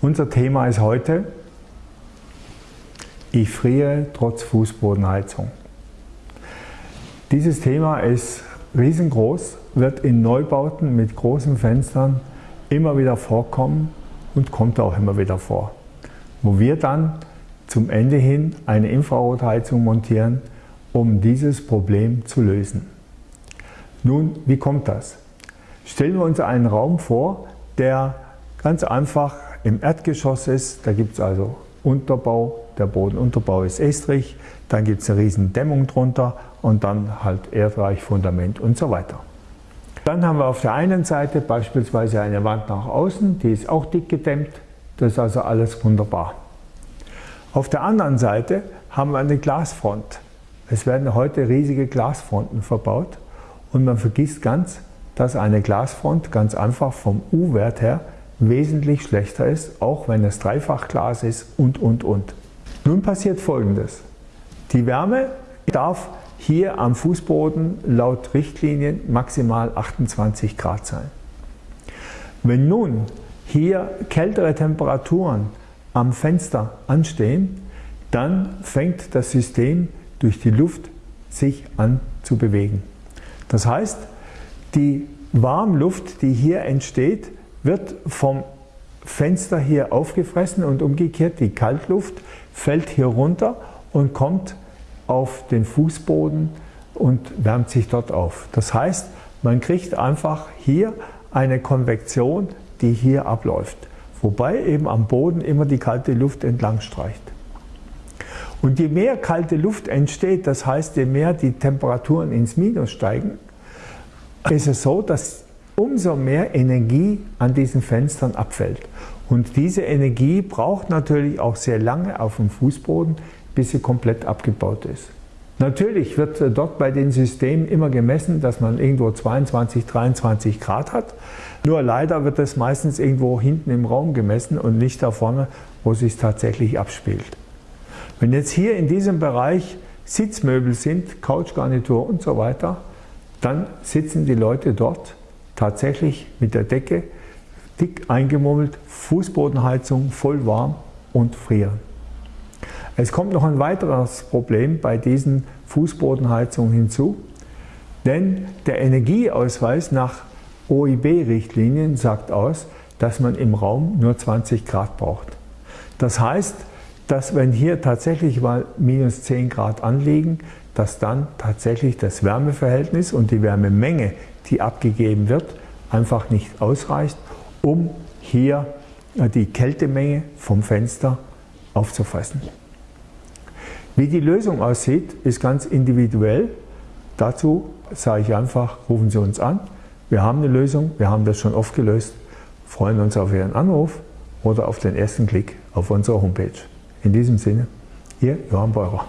Unser Thema ist heute, ich friere trotz Fußbodenheizung. Dieses Thema ist riesengroß, wird in Neubauten mit großen Fenstern immer wieder vorkommen und kommt auch immer wieder vor. Wo wir dann zum Ende hin eine Infrarotheizung montieren, um dieses Problem zu lösen. Nun, wie kommt das? Stellen wir uns einen Raum vor, der ganz einfach im Erdgeschoss ist. Da gibt es also Unterbau, der Bodenunterbau ist estrig, dann gibt es eine riesen Dämmung drunter und dann halt Erdreich, Fundament und so weiter. Dann haben wir auf der einen Seite beispielsweise eine Wand nach außen, die ist auch dick gedämmt, das ist also alles wunderbar. Auf der anderen Seite haben wir eine Glasfront. Es werden heute riesige Glasfronten verbaut und man vergisst ganz, dass eine Glasfront ganz einfach vom U-Wert her wesentlich schlechter ist, auch wenn es Dreifachglas ist und, und, und. Nun passiert folgendes. Die Wärme darf hier am Fußboden laut Richtlinien maximal 28 Grad sein. Wenn nun hier kältere Temperaturen am Fenster anstehen, dann fängt das System durch die Luft sich an zu bewegen. Das heißt, die Warmluft, die hier entsteht, wird vom Fenster hier aufgefressen und umgekehrt die Kaltluft fällt hier runter und kommt auf den Fußboden und wärmt sich dort auf. Das heißt, man kriegt einfach hier eine Konvektion, die hier abläuft, wobei eben am Boden immer die kalte Luft entlang streicht. Und je mehr kalte Luft entsteht, das heißt, je mehr die Temperaturen ins Minus steigen, ist es so, dass umso mehr Energie an diesen Fenstern abfällt. Und diese Energie braucht natürlich auch sehr lange auf dem Fußboden, bis sie komplett abgebaut ist. Natürlich wird dort bei den Systemen immer gemessen, dass man irgendwo 22, 23 Grad hat. Nur leider wird das meistens irgendwo hinten im Raum gemessen und nicht da vorne, wo es sich tatsächlich abspielt. Wenn jetzt hier in diesem Bereich Sitzmöbel sind, Couchgarnitur und so weiter, dann sitzen die Leute dort tatsächlich mit der Decke dick eingemummelt, Fußbodenheizung voll warm und frieren. Es kommt noch ein weiteres Problem bei diesen Fußbodenheizungen hinzu, denn der Energieausweis nach OIB-Richtlinien sagt aus, dass man im Raum nur 20 Grad braucht. Das heißt, dass wenn hier tatsächlich mal minus 10 Grad anliegen, dass dann tatsächlich das Wärmeverhältnis und die Wärmemenge, die abgegeben wird, einfach nicht ausreicht, um hier die Kältemenge vom Fenster aufzufressen. Wie die Lösung aussieht, ist ganz individuell. Dazu sage ich einfach, rufen Sie uns an. Wir haben eine Lösung, wir haben das schon oft gelöst, freuen uns auf Ihren Anruf oder auf den ersten Klick auf unserer Homepage. In diesem Sinne, Ihr Johann Beurer.